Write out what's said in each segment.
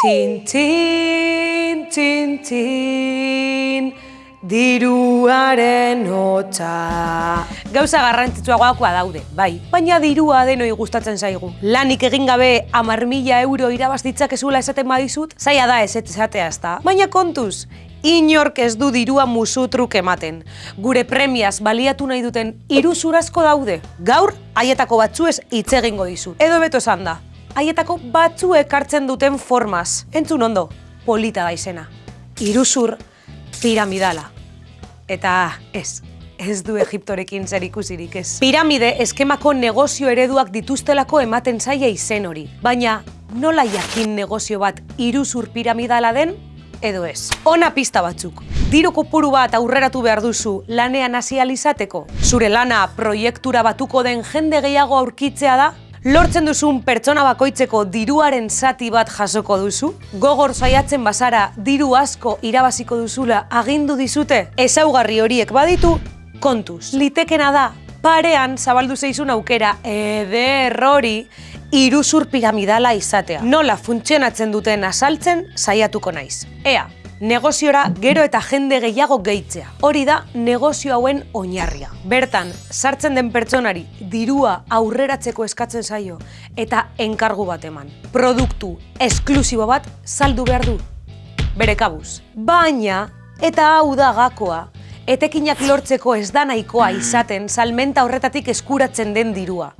Tin, tin, tin, tin, diruaren hotza. Gauza garrantzitsuagoakoa daude, bai, baina dirua denoi gustatzen zaigu. Lanik egin gabe amar mila euro irabaztitzak ezula esaten badizut, zaila da ez esatea ez da. Baina kontuz, inork ez du dirua musutruk ematen. Gure premiaz baliatu nahi duten iruzurazko daude. Gaur, haietako batzuez hitz egingo dizut. Edo beto esan da, haietako batzuek hartzen duten formaz. Entzun ondo, polita da izena. Iruzur piramidala. Eta ez, ez du Egiptorekin zer ikusirik ez. Piramide eskemako negozio ereduak dituztelako ematen zaia izen hori. Baina nola jakin negozio bat iruzur piramidala den edo ez. Ona pista batzuk. Diru kopuru bat aurreratu behar duzu lanean hasi izateko. Zure lana proiektura batuko den jende gehiago aurkitzea da Lortzen duzun pertsona bakoitzeko diruaren zati bat jasoko duzu? Gogor saiatzen bazara diru asko irabaziko duzula agindu dizute? Ezaugarri horiek baditu, kontuz. Litekena da, parean zabaldu zeizun aukera eder hori iruzur piramidala izatea. Nola funtzionatzen duten asaltzen saiatuko naiz. Ea, negoziora gero eta jende gehiago gehitzea. Hori da negozio hauen oinarria. Bertan, sartzen den pertsonari dirua aurreratzeko eskatzen zaio eta enkargu bat eman. Produktu esklusibo bat saldu behar du. Bere kabuz. Baina, eta hau da gakoa, etekinak lortzeko ez da nahikoa izaten salmenta horretatik eskuratzen den dirua.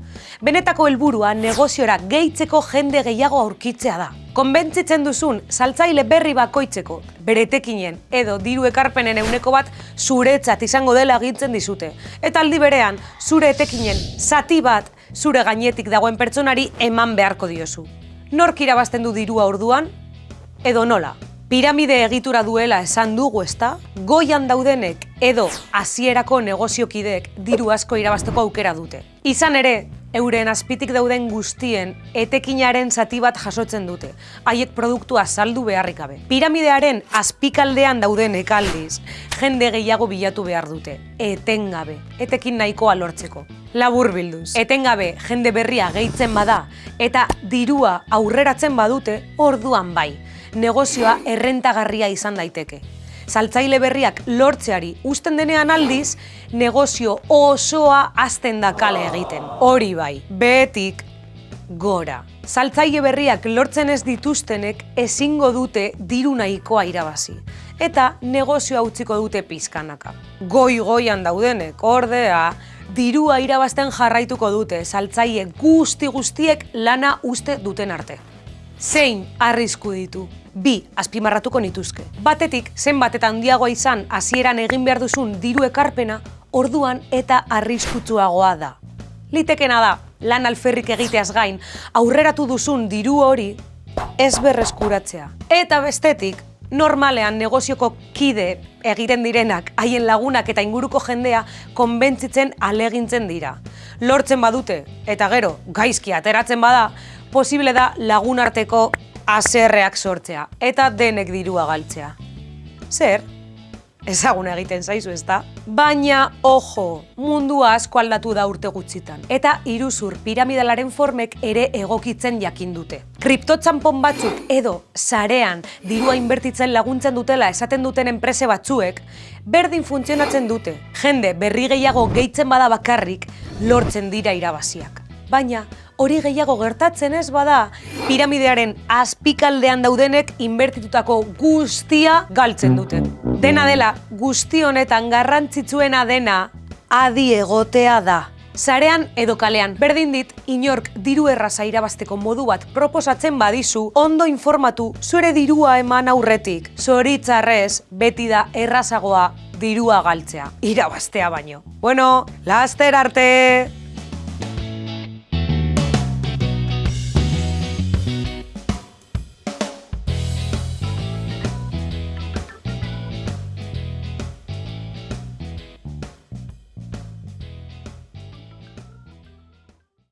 Benetako helburua negoziora gehitzeko jende gehiago aurkitzea da. Konbentzitzen duzun saltzaile berri bakoitzeko, bere etekinen edo diru ekarpenen euneko bat zuretzat izango dela agintzen dizute. Eta aldi berean, zure etekinen zati bat zure gainetik dagoen pertsonari eman beharko diozu. Nork irabazten du dirua orduan? Edo nola? Piramide egitura duela esan dugu ezta, goian daudenek edo hasierako negoziokideek diru asko irabazteko aukera dute. Izan ere, euren azpitik dauden guztien etekinaren zati bat jasotzen dute, haiek produktua saldu beharrik gabe. Piramidearen azpikaldean daudenek aldiz, jende gehiago bilatu behar dute, etengabe, etekin nahikoa lortzeko. Labur bilduz, etengabe jende berria gehitzen bada eta dirua aurreratzen badute, orduan bai negozioa errentagarria izan daiteke. Saltzaile berriak lortzeari usten denean aldiz, negozio osoa azten da kale egiten. Hori bai, betik gora. Saltzaile berriak lortzen ez dituztenek ezingo dute diru nahikoa irabazi. Eta negozioa utziko dute pizkanaka. Goi-goian daudenek, ordea, dirua irabazten jarraituko dute saltzaile guzti guztiek lana uste duten arte zein arrisku ditu. Bi, azpimarratuko nituzke. Batetik, zenbat eta handiagoa izan hasieran egin behar duzun diru ekarpena, orduan eta arriskutsuagoa da. Litekena da, lan alferrik egiteaz gain, aurreratu duzun diru hori ez berreskuratzea. Eta bestetik, normalean negozioko kide egiten direnak, haien lagunak eta inguruko jendea konbentzitzen alegintzen dira. Lortzen badute, eta gero, gaizki ateratzen bada, posible da lagun arteko aserreak sortzea eta denek dirua galtzea. Zer? Ezagun egiten zaizu ez da? Baina, ojo, mundua asko aldatu da urte gutxitan. Eta iruzur piramidalaren formek ere egokitzen jakin dute. Kriptotxampon batzuk edo sarean dirua inbertitzen laguntzen dutela esaten duten enprese batzuek, berdin funtzionatzen dute. Jende berri gehiago gehitzen bada bakarrik lortzen dira irabaziak. Baina, hori gehiago gertatzen ez bada, piramidearen azpikaldean daudenek inbertitutako guztia galtzen dute. Dena dela, guzti honetan garrantzitsuena dena adi egotea da. Zarean edo kalean, berdin dit, inork diru erraza irabazteko modu bat proposatzen badizu, ondo informatu zure dirua eman aurretik. Zoritzarrez, beti da errazagoa dirua galtzea, irabaztea baino. Bueno, laster arte!